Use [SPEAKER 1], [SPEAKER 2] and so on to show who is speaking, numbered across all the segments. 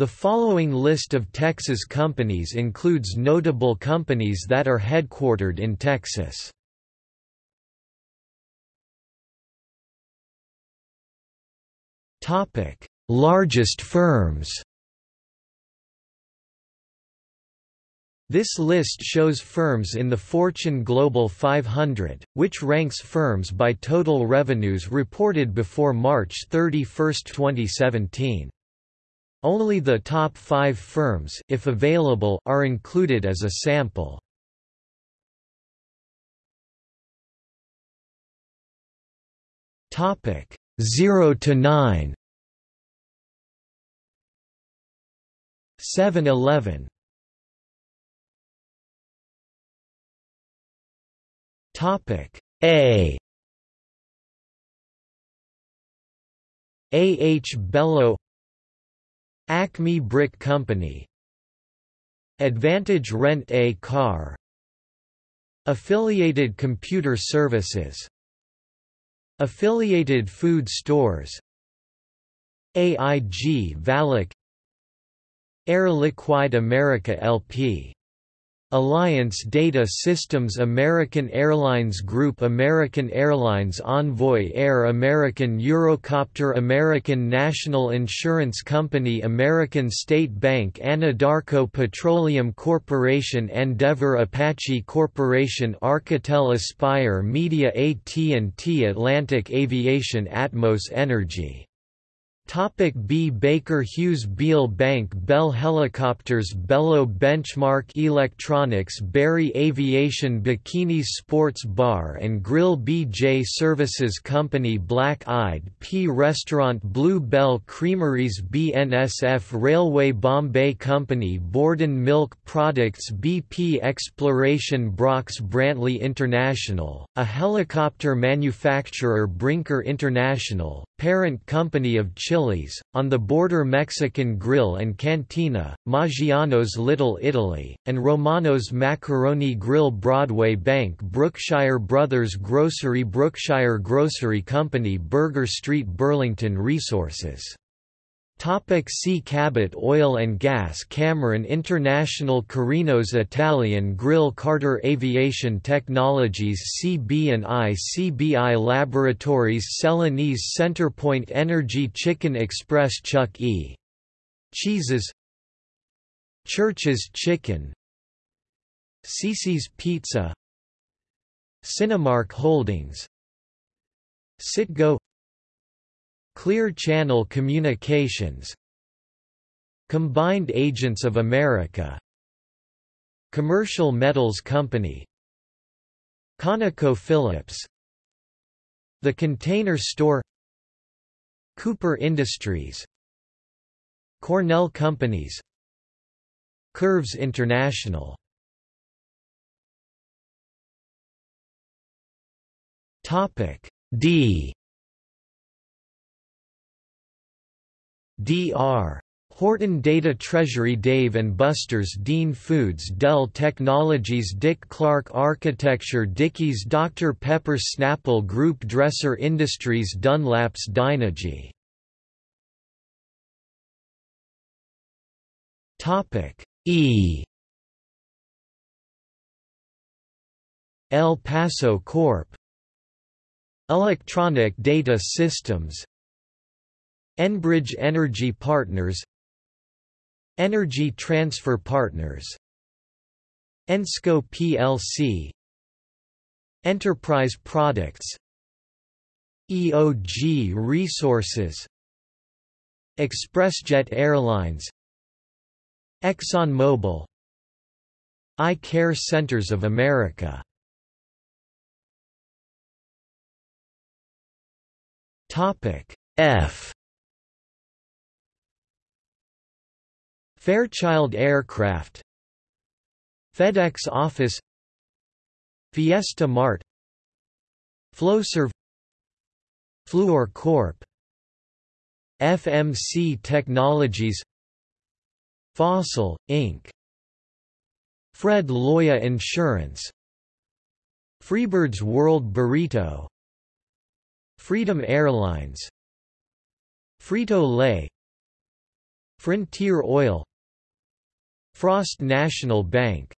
[SPEAKER 1] The following list of Texas companies includes notable companies that are headquartered in Texas. Topic: Largest firms. This list shows firms in the Fortune Global 500, which ranks firms by total revenues reported before March 31, 2017. Only the top five firms if available, are included as a sample. Topic 0 to 9 7-Eleven Topic A A. H. Belo Acme Brick Company. Advantage Rent A Car. Affiliated Computer Services. Affiliated Food Stores. AIG Valic Air Liquide America LP Alliance Data Systems American Airlines Group American Airlines Envoy Air American Eurocopter American National Insurance Company American State Bank Anadarko Petroleum Corporation Andeavor Apache Corporation Architel Aspire Media AT&T Atlantic Aviation Atmos Energy Topic B. Baker Hughes Beal Bank Bell Helicopters Belo Benchmark Electronics Berry Aviation Bikinis Sports Bar and Grill BJ Services Company Black Eyed Pea Restaurant Blue Bell Creameries BNSF Railway Bombay Company Borden Milk Products BP Exploration Brock's Brantly International, a helicopter manufacturer Brinker International, parent company of On the border Mexican Grill and Cantina, Maggiano's Little Italy, and Romano's Macaroni Grill Broadway Bank Brookshire Brothers Grocery Brookshire Grocery Company Burger Street Burlington Resources Topic see Cabot Oil and Gas Cameron International Carinos Italian Grill Carter Aviation Technologies CB&I CBI Laboratories Celanese Centerpoint Energy Chicken Express Chuck E. Cheeses Church's Chicken Cici's Pizza Cinemark Holdings Citgo Clear Channel Communications Combined Agents of America Commercial Metals Company ConocoPhillips The Container Store Cooper Industries Cornell Companies Curves International. D D. R. Horton Data Treasury Dave & Buster's Dean Foods Dell Technologies Dick Clark Architecture Dickies Dr. Pepper Snapple Group Dresser Industries Dunlap's Dynegy E El Paso Corp. Electronic Data Systems Enbridge Energy Partners Energy Transfer Partners Ensco plc Enterprise Products EOG Resources ExpressJet Airlines ExxonMobil Eye Care Centers of America. F Fairchild Aircraft FedEx Office Fiesta Mart Flowserve Fluor Corp FMC Technologies Fossil, Inc. Fred Loya Insurance Freebirds World Burrito Freedom Airlines Frito-Lay Frontier Oil Frost National Bank.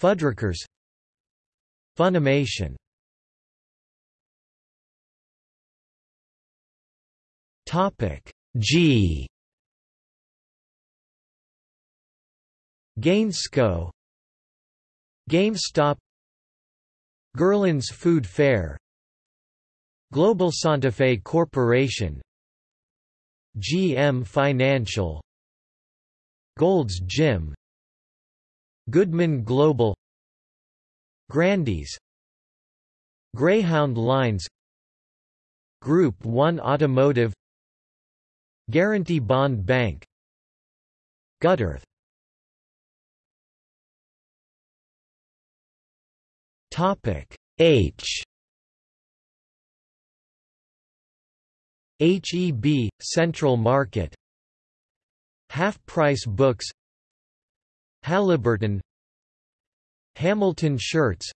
[SPEAKER 1] Fuddruckers Funimation. Topic G. Gainsco GameStop. Gerland's Food Fair. Global Santa Fe Corporation. GM Financial Gold's Gym Goodman Global Grandy's Greyhound Lines Group 1 Automotive Guarantee Bond Bank Guttearth Topic H. HEB Central Market Half Price Books Halliburton Hamilton Shirts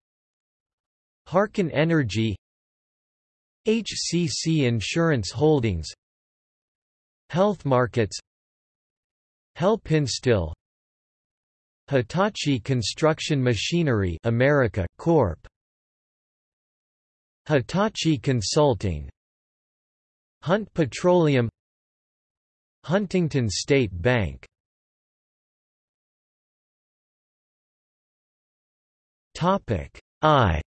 [SPEAKER 1] Harken Energy HCC Insurance Holdings Health Markets Helpinstill Hitachi Construction Machinery America Corp. Hitachi Consulting Hunt Petroleum Huntington State Bank. Topic I.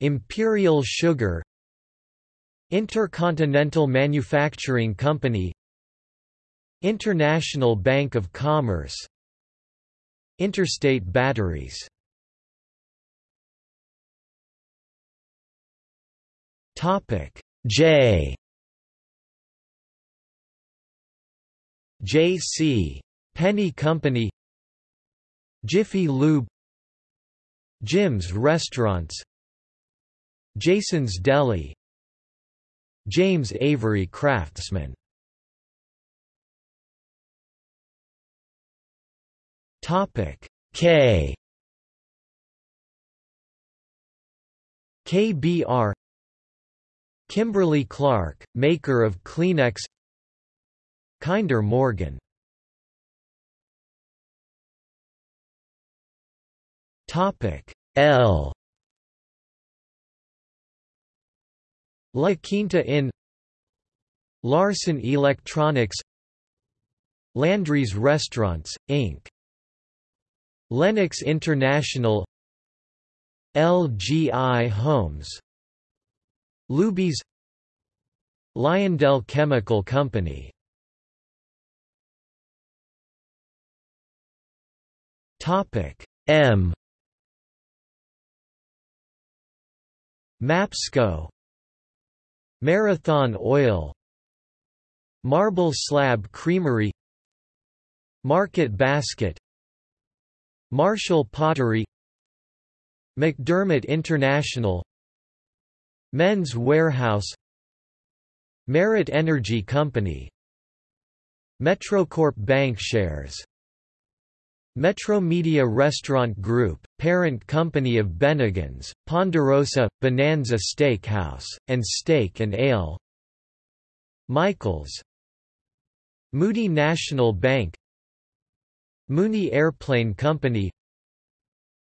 [SPEAKER 1] Imperial Sugar. Intercontinental Manufacturing Company. International Bank of Commerce. Interstate Batteries. Topic J J.C. Penney Company Jiffy Lube Jim's Restaurants Jason's Deli James Avery Craftsman Topic K KBR Kimberly Clark, maker of Kleenex Kinder Morgan. Topic L. La Quinta Inn Larson Electronics. Landry's Restaurants, Inc. Lennox International. LGI Homes. Luby's. Lyondell Chemical Company Topic. M. Mapsco. Marathon Oil. Marble Slab Creamery. Market Basket. Marshall Pottery. McDermott International. Men's Wearhouse. Merit Energy Company. Metrocorp Bancshares Metro Media Restaurant Group, parent company of Bennigan's, Ponderosa, Bonanza Steakhouse, and Steak and Ale. Michaels. Moody National Bank. Mooney Airplane Company.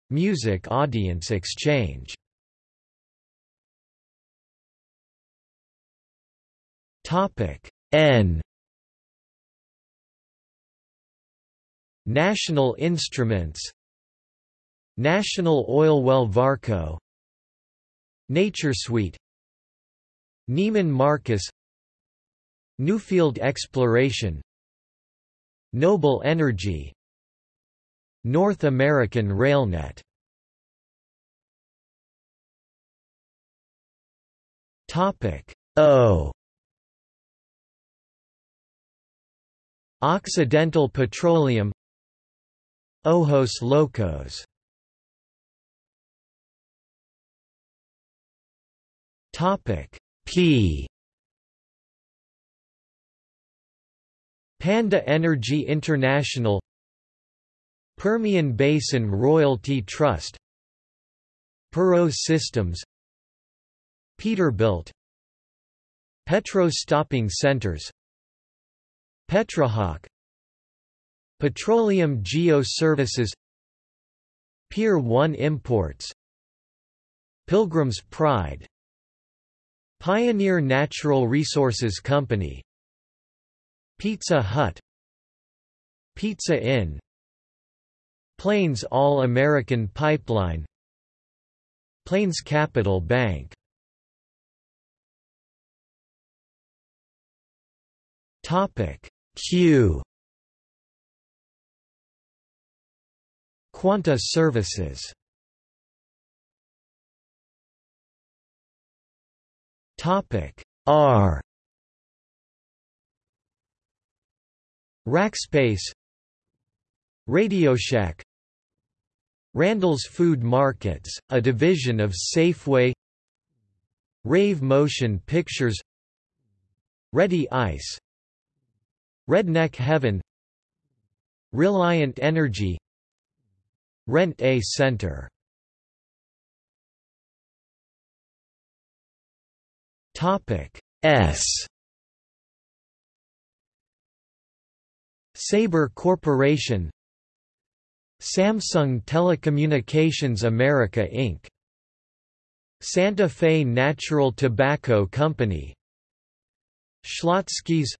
[SPEAKER 1] Music Audience Exchange. N National Instruments National Oil Well Varco NatureSweet Neiman Marcus Newfield Exploration Noble Energy North American Railnet. Topic O. Occidental Petroleum Ojos Locos. Topic P. Panda Energy International Permian Basin Royalty Trust Perot Systems Peterbilt Petro Stopping Centers Petrohawk Petroleum Geo Services Pier 1 Imports Pilgrim's Pride Pioneer Natural Resources Company Pizza Hut Pizza Inn Plains All-American Pipeline Plains Capital Bank. Q Quanta Services. Topic R. Rackspace. RadioShack Randall's Food Markets, a division of Safeway. Rave Motion Pictures. Reddy Ice. Redneck Heaven. Reliant Energy Rent A Center. S. Sabre Corporation. Samsung Telecommunications America Inc. Santa Fe Natural Tobacco Company. Schlotzsky's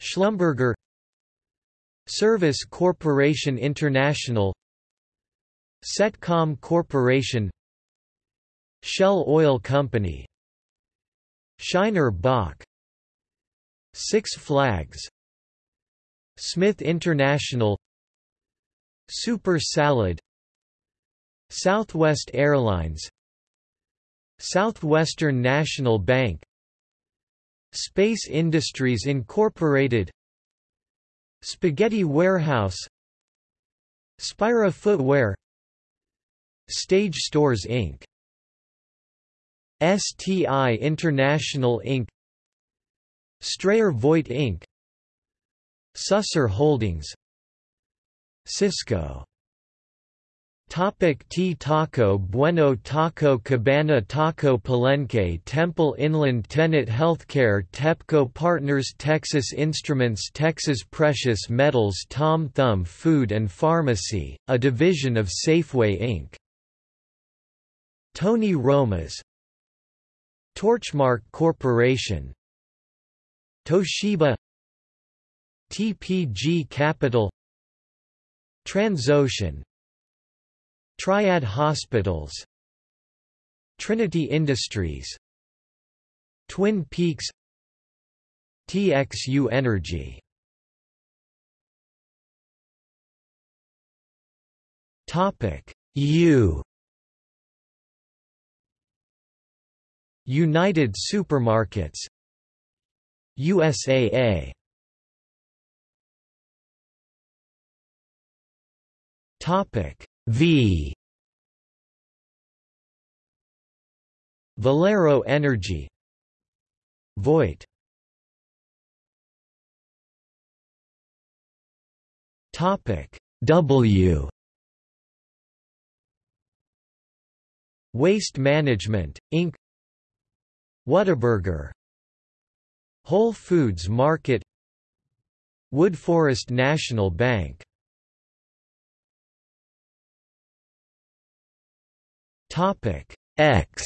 [SPEAKER 1] Schlumberger. Service Corporation International Setcom Corporation Shell Oil Company Shiner Bock Six Flags Smith International Souper Salad Southwest Airlines Southwestern National Bank Space Industries Incorporated Spaghetti Warehouse Spira Footwear Stage Stores Inc. STI International Inc. Strayer Voigt Inc. Susser Holdings Sysco Topic T Taco Bueno Taco Cabana Taco Palenque Temple Inland Tenet Healthcare TEPPCO Partners Texas Instruments Texas Precious Metals Tom Thumb Food and Pharmacy, a division of Safeway Inc. Tony Roma's Torchmark Corporation Toshiba TPG Capital Transocean Triad Hospitals Trinity Industries Twin Peaks TXU Energy. Topic U United Supermarkets USAA Topic V. Valero Energy Vought. Topic W. Waste Management, Inc. Whataburger. Whole Foods Market. Woodforest National Bank. Topic X.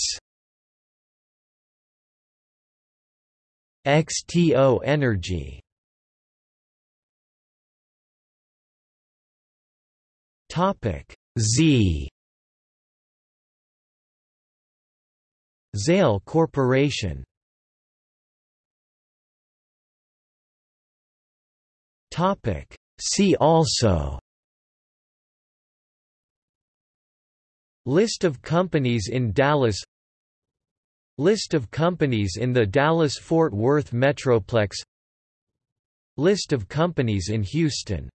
[SPEAKER 1] XTO Energy. Topic Z Zale Corporation. See also. List of companies in Dallas. List of companies in the Dallas-Fort Worth Metroplex. List of companies in Houston